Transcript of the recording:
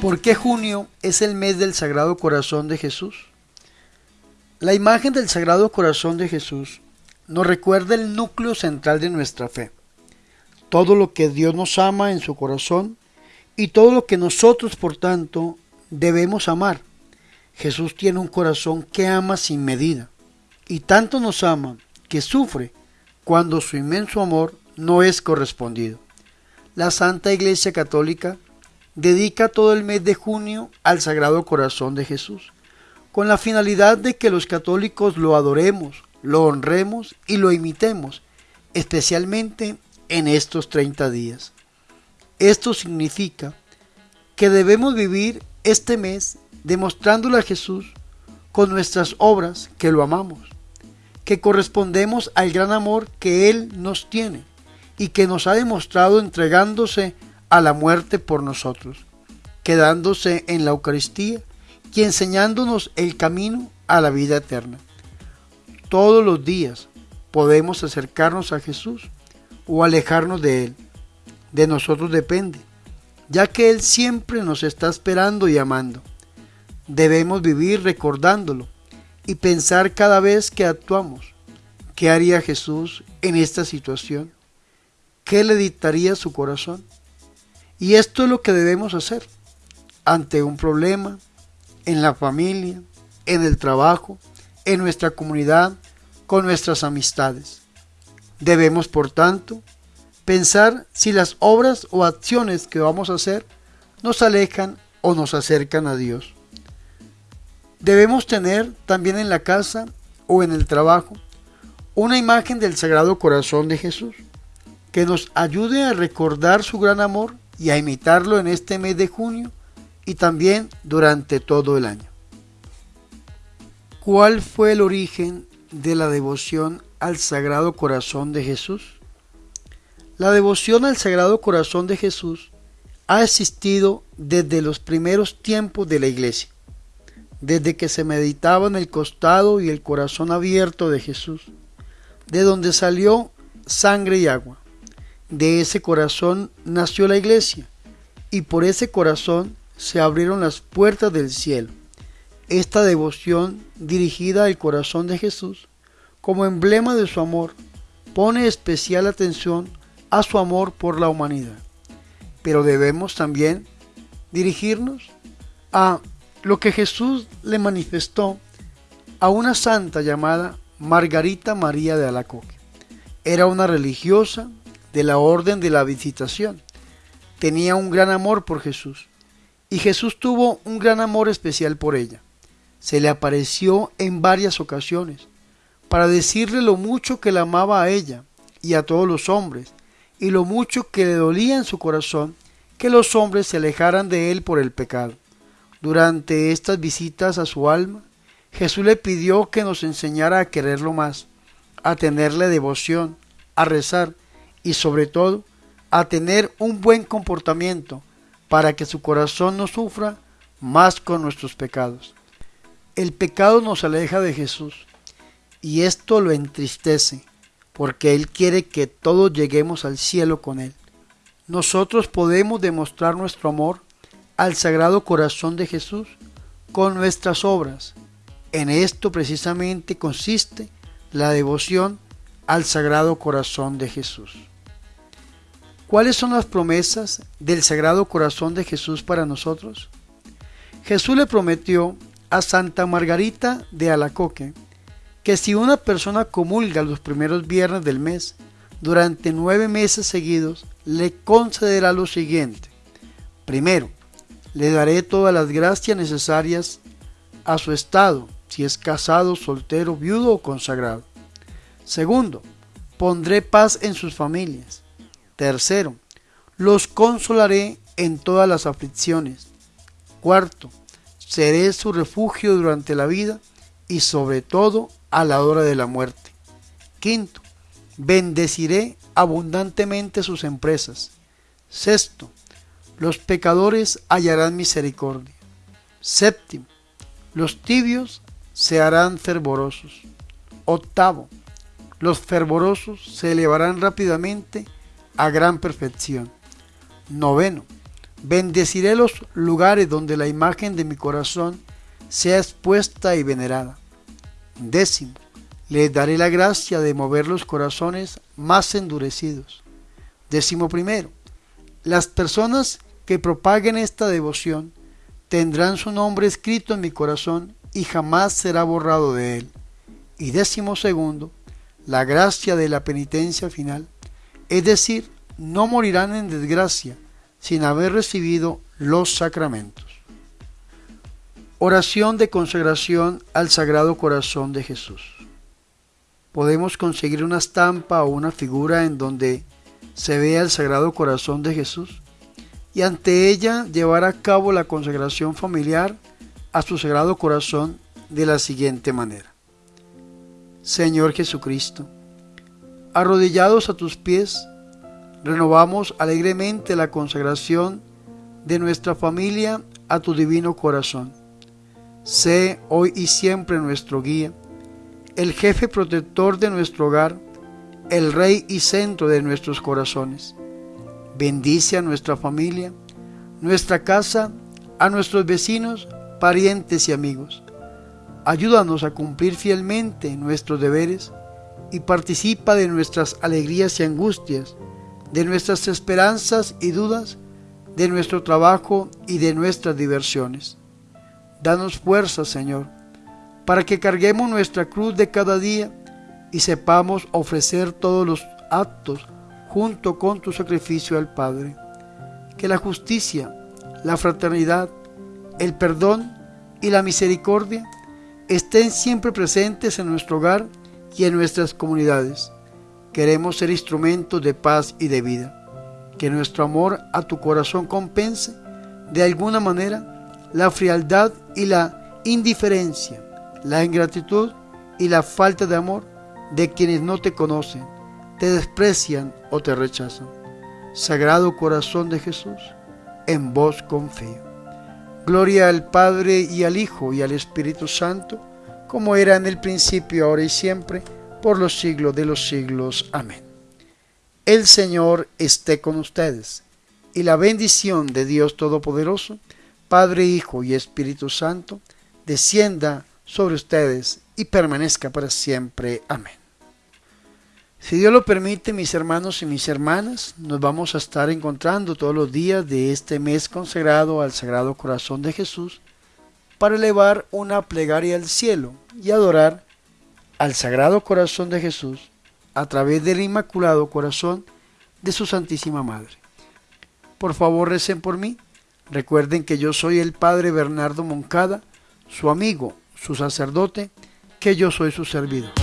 ¿Por qué junio es el mes del Sagrado Corazón de Jesús? La imagen del Sagrado Corazón de Jesús nos recuerda el núcleo central de nuestra fe, todo lo que Dios nos ama en su corazón y todo lo que nosotros, por tanto, debemos amar. Jesús tiene un corazón que ama sin medida y tanto nos ama que sufre cuando su inmenso amor no es correspondido. La Santa Iglesia Católica dedica todo el mes de junio al Sagrado Corazón de Jesús, con la finalidad de que los católicos lo adoremos, lo honremos y lo imitemos, especialmente en estos 30 días. Esto significa que debemos vivir este mes demostrándole a Jesús con nuestras obras que lo amamos, que correspondemos al gran amor que Él nos tiene y que nos ha demostrado entregándose a la muerte por nosotros, quedándose en la Eucaristía y enseñándonos el camino a la vida eterna. Todos los días podemos acercarnos a Jesús o alejarnos de Él. De nosotros depende, ya que Él siempre nos está esperando y amando. Debemos vivir recordándolo y pensar cada vez que actuamos. ¿Qué haría Jesús en esta situación? ¿Qué le dictaría su corazón? Y esto es lo que debemos hacer ante un problema, en la familia, en el trabajo, en nuestra comunidad, con nuestras amistades. Debemos, por tanto, pensar si las obras o acciones que vamos a hacer nos alejan o nos acercan a Dios. Debemos tener también en la casa o en el trabajo una imagen del Sagrado Corazón de Jesús que nos ayude a recordar su gran amor y a imitarlo en este mes de junio y también durante todo el año. ¿Cuál fue el origen de la devoción al Sagrado Corazón de Jesús? La devoción al Sagrado Corazón de Jesús ha existido desde los primeros tiempos de la Iglesia, desde que se meditaba en el costado y el corazón abierto de Jesús, de donde salió sangre y agua. De ese corazón nació la iglesia y por ese corazón se abrieron las puertas del cielo. Esta devoción dirigida al corazón de Jesús, como emblema de su amor, pone especial atención a su amor por la humanidad. Pero debemos también dirigirnos a lo que Jesús le manifestó a una santa llamada Margarita María de Alacoque. Era una religiosa de la orden de la visitación. Tenía un gran amor por Jesús y Jesús tuvo un gran amor especial por ella. Se le apareció en varias ocasiones para decirle lo mucho que la amaba a ella y a todos los hombres y lo mucho que le dolía en su corazón que los hombres se alejaran de él por el pecado. Durante estas visitas a su alma, Jesús le pidió que nos enseñara a quererlo más, a tenerle devoción, a rezar y sobre todo a tener un buen comportamiento para que su corazón no sufra más con nuestros pecados. El pecado nos aleja de Jesús y esto lo entristece porque Él quiere que todos lleguemos al cielo con Él. Nosotros podemos demostrar nuestro amor al Sagrado Corazón de Jesús con nuestras obras. En esto precisamente consiste la devoción al Sagrado Corazón de Jesús. ¿Cuáles son las promesas del Sagrado Corazón de Jesús para nosotros? Jesús le prometió a Santa Margarita de Alacoque que si una persona comulga los primeros viernes del mes durante nueve meses seguidos, le concederá lo siguiente. Primero, le daré todas las gracias necesarias a su estado, si es casado, soltero, viudo o consagrado. Segundo, pondré paz en sus familias. Tercero, los consolaré en todas las aflicciones. Cuarto, seré su refugio durante la vida y sobre todo a la hora de la muerte. Quinto, bendeciré abundantemente sus empresas. Sexto, los pecadores hallarán misericordia. Séptimo, los tibios se harán fervorosos. Octavo, los fervorosos se elevarán rápidamente a gran perfección. Noveno, Bendeciré los lugares donde la imagen de mi corazón sea expuesta y venerada. Décimo, les daré la gracia de mover los corazones más endurecidos. Décimo primero, las personas que propaguen esta devoción tendrán su nombre escrito en mi corazón y jamás será borrado de él. Y décimo segundo, la gracia de la penitencia final, es decir, no morirán en desgracia sin haber recibido los sacramentos. Oración de consagración al Sagrado Corazón de Jesús. Podemos conseguir una estampa o una figura en donde se vea el Sagrado Corazón de Jesús y ante ella llevar a cabo la consagración familiar a su Sagrado Corazón de la siguiente manera. Señor Jesucristo, arrodillados a tus pies, renovamos alegremente la consagración de nuestra familia a tu divino corazón. Sé hoy y siempre nuestro guía, el jefe protector de nuestro hogar, el rey y centro de nuestros corazones. Bendice a nuestra familia, nuestra casa, a nuestros vecinos, parientes y amigos. Ayúdanos a cumplir fielmente nuestros deberes y participa de nuestras alegrías y angustias de nuestras esperanzas y dudas, de nuestro trabajo y de nuestras diversiones. Danos fuerza, Señor, para que carguemos nuestra cruz de cada día y sepamos ofrecer todos los actos junto con tu sacrificio al Padre. Que la justicia, la fraternidad, el perdón y la misericordia estén siempre presentes en nuestro hogar y en nuestras comunidades Queremos ser instrumentos de paz y de vida. Que nuestro amor a tu corazón compense de alguna manera la frialdad y la indiferencia, la ingratitud y la falta de amor de quienes no te conocen, te desprecian o te rechazan. Sagrado corazón de Jesús, en vos confío. Gloria al Padre y al Hijo y al Espíritu Santo, como era en el principio, ahora y siempre, por los siglos de los siglos. Amén. El Señor esté con ustedes, y la bendición de Dios Todopoderoso, Padre, Hijo y Espíritu Santo, descienda sobre ustedes y permanezca para siempre. Amén. Si Dios lo permite, mis hermanos y mis hermanas, nos vamos a estar encontrando todos los días de este mes consagrado al Sagrado Corazón de Jesús para elevar una plegaria al cielo y adorar al Sagrado Corazón de Jesús a través del Inmaculado Corazón de su Santísima Madre. Por favor, recen por mí. Recuerden que yo soy el Padre Bernardo Moncada, su amigo, su sacerdote, que yo soy su servidor.